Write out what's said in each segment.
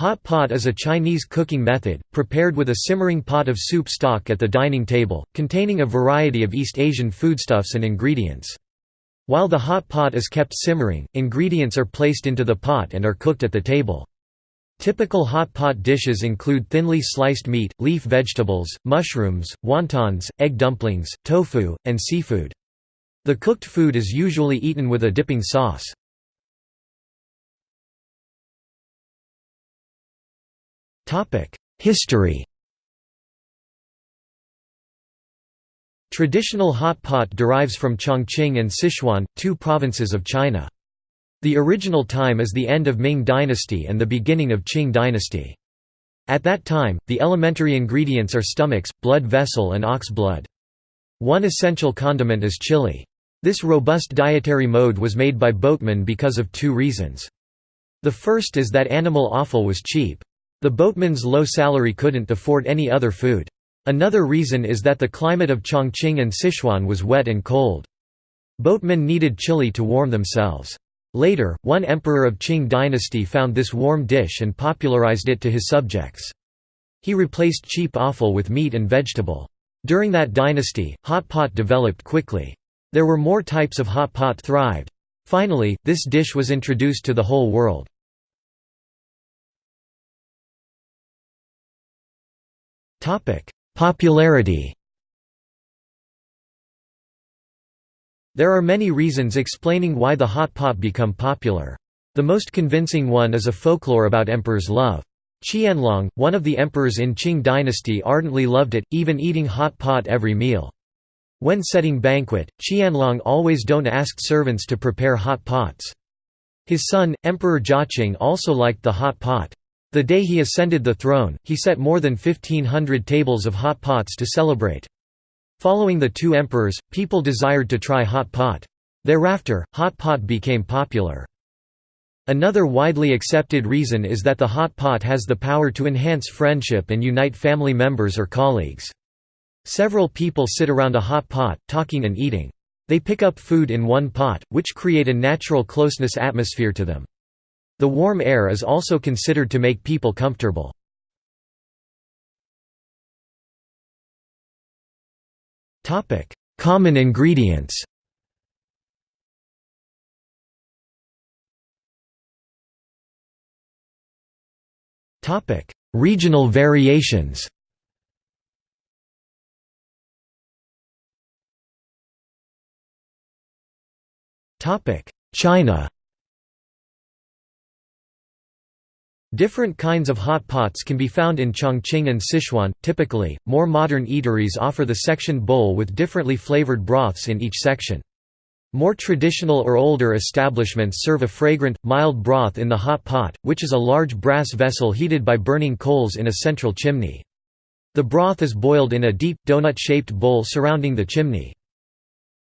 Hot pot is a Chinese cooking method, prepared with a simmering pot of soup stock at the dining table, containing a variety of East Asian foodstuffs and ingredients. While the hot pot is kept simmering, ingredients are placed into the pot and are cooked at the table. Typical hot pot dishes include thinly sliced meat, leaf vegetables, mushrooms, wontons, egg dumplings, tofu, and seafood. The cooked food is usually eaten with a dipping sauce. History Traditional hot pot derives from Chongqing and Sichuan, two provinces of China. The original time is the end of Ming dynasty and the beginning of Qing dynasty. At that time, the elementary ingredients are stomachs, blood vessel and ox blood. One essential condiment is chili. This robust dietary mode was made by boatmen because of two reasons. The first is that animal offal was cheap. The boatmen's low salary couldn't afford any other food. Another reason is that the climate of Chongqing and Sichuan was wet and cold. Boatmen needed chili to warm themselves. Later, one emperor of Qing dynasty found this warm dish and popularized it to his subjects. He replaced cheap offal with meat and vegetable. During that dynasty, hot pot developed quickly. There were more types of hot pot thrived. Finally, this dish was introduced to the whole world. Popularity There are many reasons explaining why the hot pot become popular. The most convincing one is a folklore about emperor's love. Qianlong, one of the emperors in Qing dynasty ardently loved it, even eating hot pot every meal. When setting banquet, Qianlong always don't ask servants to prepare hot pots. His son, Emperor Jiaqing also liked the hot pot. The day he ascended the throne, he set more than 1500 tables of hot pots to celebrate. Following the two emperors, people desired to try hot pot. Thereafter, hot pot became popular. Another widely accepted reason is that the hot pot has the power to enhance friendship and unite family members or colleagues. Several people sit around a hot pot, talking and eating. They pick up food in one pot, which create a natural closeness atmosphere to them. The warm air is also considered to make people comfortable. Common ingredients Regional variations China Different kinds of hot pots can be found in Chongqing and Sichuan. Typically, more modern eateries offer the section bowl with differently flavored broths in each section. More traditional or older establishments serve a fragrant, mild broth in the hot pot, which is a large brass vessel heated by burning coals in a central chimney. The broth is boiled in a deep, donut-shaped bowl surrounding the chimney.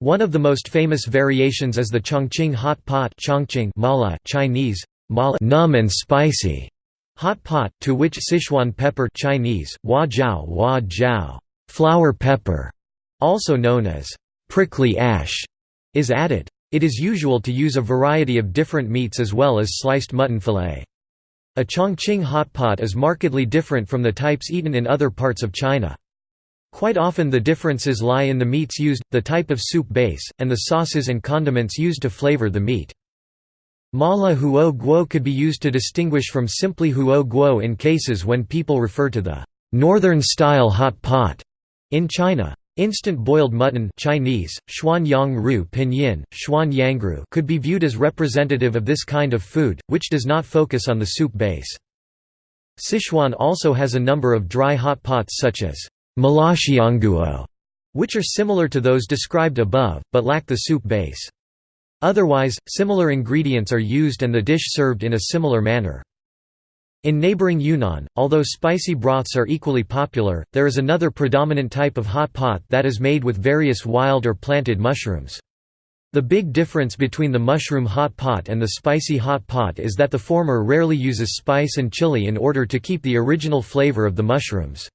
One of the most famous variations is the Chongqing hot pot Chongqing mala Chinese, numb and spicy hot pot, to which Sichuan pepper Chinese, hua jiao, hua jiao flower pepper, also known as prickly ash, is added. It is usual to use a variety of different meats as well as sliced mutton fillet. A Chongqing hot pot is markedly different from the types eaten in other parts of China. Quite often the differences lie in the meats used, the type of soup base, and the sauces and condiments used to flavor the meat. Mala huo guo could be used to distinguish from simply huo guo in cases when people refer to the northern-style hot pot in China. Instant boiled mutton Chinese, ru pinyin, yangru could be viewed as representative of this kind of food, which does not focus on the soup base. Sichuan also has a number of dry hot pots such as malaxianguo, which are similar to those described above, but lack the soup base. Otherwise, similar ingredients are used and the dish served in a similar manner. In neighboring Yunnan, although spicy broths are equally popular, there is another predominant type of hot pot that is made with various wild or planted mushrooms. The big difference between the mushroom hot pot and the spicy hot pot is that the former rarely uses spice and chili in order to keep the original flavor of the mushrooms.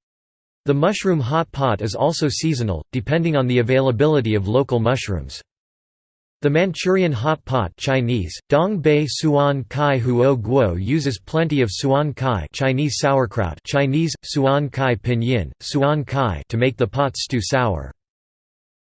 The mushroom hot pot is also seasonal, depending on the availability of local mushrooms. The Manchurian hot pot Chinese, Dong Bei Suan Kai Huo Guo uses plenty of suan kai Chinese sauerkraut Chinese, suan kai pinyin, suan kai to make the pot stew sour.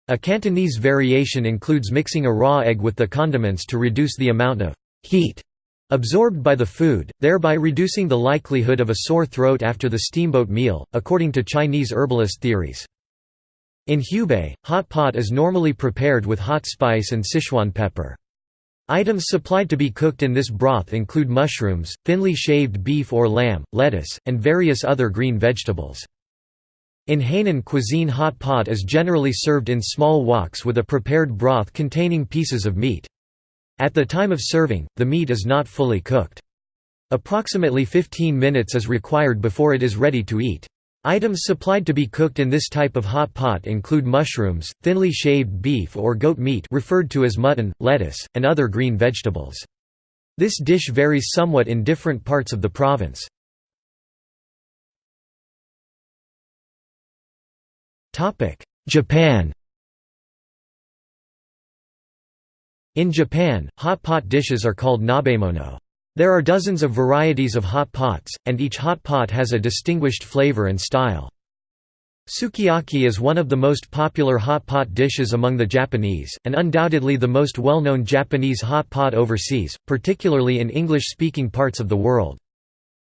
A Cantonese variation includes mixing a raw egg with the condiments to reduce the amount of heat absorbed by the food, thereby reducing the likelihood of a sore throat after the steamboat meal, according to Chinese herbalist theories. In Hubei, hot pot is normally prepared with hot spice and Sichuan pepper. Items supplied to be cooked in this broth include mushrooms, thinly shaved beef or lamb, lettuce, and various other green vegetables. In Hainan cuisine hot pot is generally served in small woks with a prepared broth containing pieces of meat. At the time of serving, the meat is not fully cooked. Approximately 15 minutes is required before it is ready to eat. Items supplied to be cooked in this type of hot pot include mushrooms, thinly shaved beef or goat meat referred to as mutton, lettuce, and other green vegetables. This dish varies somewhat in different parts of the province. Japan In Japan, hot pot dishes are called nabemono. There are dozens of varieties of hot pots, and each hot pot has a distinguished flavor and style. Sukiyaki is one of the most popular hot pot dishes among the Japanese, and undoubtedly the most well-known Japanese hot pot overseas, particularly in English-speaking parts of the world.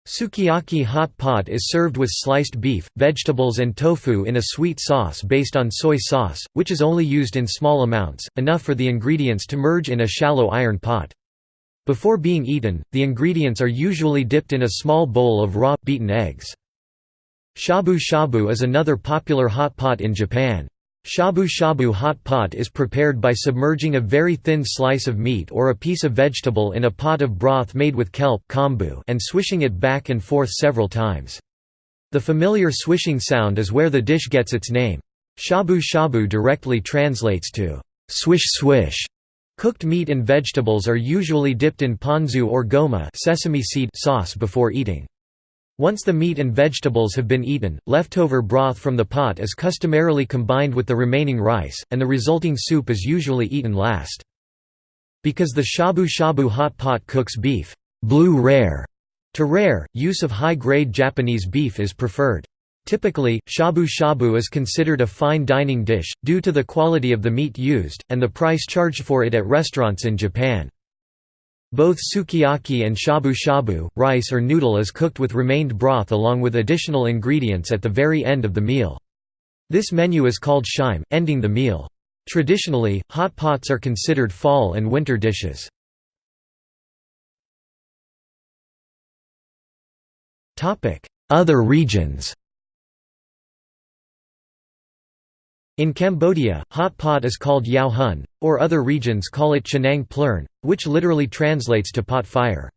Sukiyaki hot pot is served with sliced beef, vegetables and tofu in a sweet sauce based on soy sauce, which is only used in small amounts, enough for the ingredients to merge in a shallow iron pot. Before being eaten, the ingredients are usually dipped in a small bowl of raw, beaten eggs. Shabu shabu is another popular hot pot in Japan. Shabu shabu hot pot is prepared by submerging a very thin slice of meat or a piece of vegetable in a pot of broth made with kelp and swishing it back and forth several times. The familiar swishing sound is where the dish gets its name. Shabu shabu directly translates to swish swish. Cooked meat and vegetables are usually dipped in ponzu or goma sesame seed sauce before eating. Once the meat and vegetables have been eaten, leftover broth from the pot is customarily combined with the remaining rice, and the resulting soup is usually eaten last. Because the shabu shabu hot pot cooks beef blue rare to rare, use of high-grade Japanese beef is preferred. Typically, shabu shabu is considered a fine dining dish, due to the quality of the meat used, and the price charged for it at restaurants in Japan. Both sukiyaki and shabu shabu, rice or noodle is cooked with remained broth along with additional ingredients at the very end of the meal. This menu is called shime, ending the meal. Traditionally, hot pots are considered fall and winter dishes. Other regions In Cambodia, hot pot is called yao hun, or other regions call it chenang plern, which literally translates to pot fire.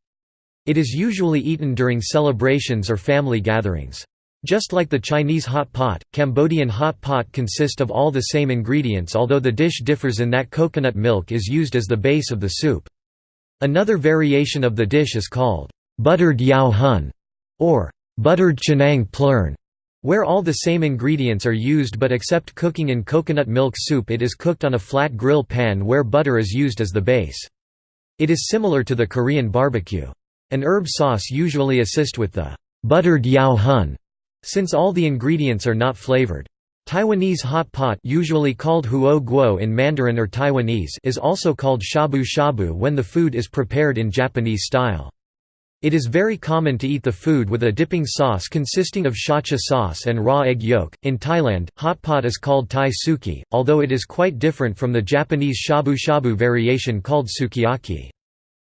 It is usually eaten during celebrations or family gatherings. Just like the Chinese hot pot, Cambodian hot pot consist of all the same ingredients although the dish differs in that coconut milk is used as the base of the soup. Another variation of the dish is called buttered yao hun, or buttered chenang plern. Where all the same ingredients are used but except cooking in coconut milk soup it is cooked on a flat grill pan where butter is used as the base. It is similar to the Korean barbecue. An herb sauce usually assist with the buttered yao hun, since all the ingredients are not flavored. Taiwanese hot pot usually called huo guo in Mandarin or Taiwanese is also called shabu shabu when the food is prepared in Japanese style. It is very common to eat the food with a dipping sauce consisting of shacha sauce and raw egg yolk. In Thailand, hot pot is called Thai suki, although it is quite different from the Japanese shabu shabu variation called sukiyaki.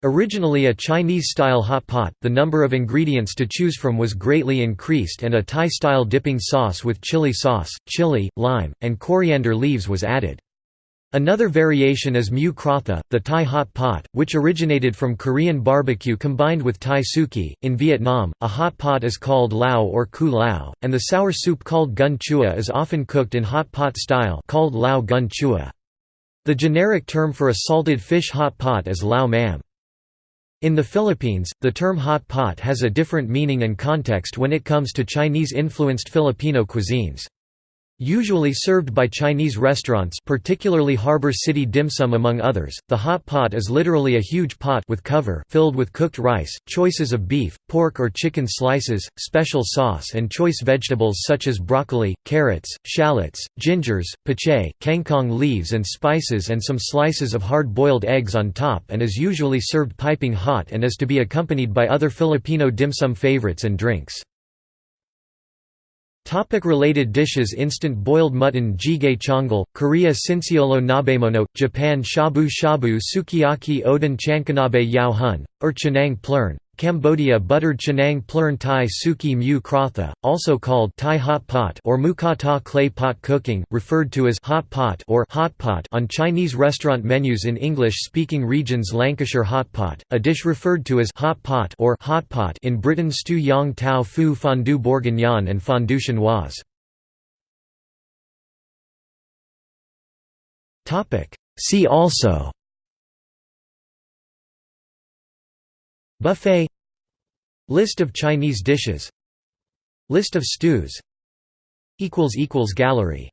Originally a Chinese-style hot pot, the number of ingredients to choose from was greatly increased and a Thai-style dipping sauce with chili sauce, chili, lime, and coriander leaves was added. Another variation is mu krotha, the Thai hot pot, which originated from Korean barbecue combined with Thai suki. In Vietnam, a hot pot is called lao or ku lao, and the sour soup called gun chua is often cooked in hot pot style called lao gun chua. The generic term for a salted fish hot pot is lao mam. In the Philippines, the term hot pot has a different meaning and context when it comes to Chinese-influenced Filipino cuisines. Usually served by Chinese restaurants particularly Harbor City Dim Sum among others, the hot pot is literally a huge pot with cover filled with cooked rice, choices of beef, pork or chicken slices, special sauce and choice vegetables such as broccoli, carrots, shallots, gingers, pichay, kangkong leaves and spices and some slices of hard-boiled eggs on top and is usually served piping hot and is to be accompanied by other Filipino dim sum favorites and drinks. Topic related dishes Instant boiled mutton jjigae chongal, Korea sinseolo nabemono, Japan shabu shabu sukiyaki oden chankonabe yao hun, or plern, Cambodia buttered Chenang Plern Thai Suki Mu Krotha, also called Thai hot pot or Mukata clay pot cooking, referred to as hot pot or hot pot on Chinese restaurant menus in English-speaking regions Lancashire hot pot, a dish referred to as hot pot or hot pot in Britain stew yang tao fu fondue bourguignon and fondue chinoise. See also Buffet. List of Chinese dishes. List of stews. Gallery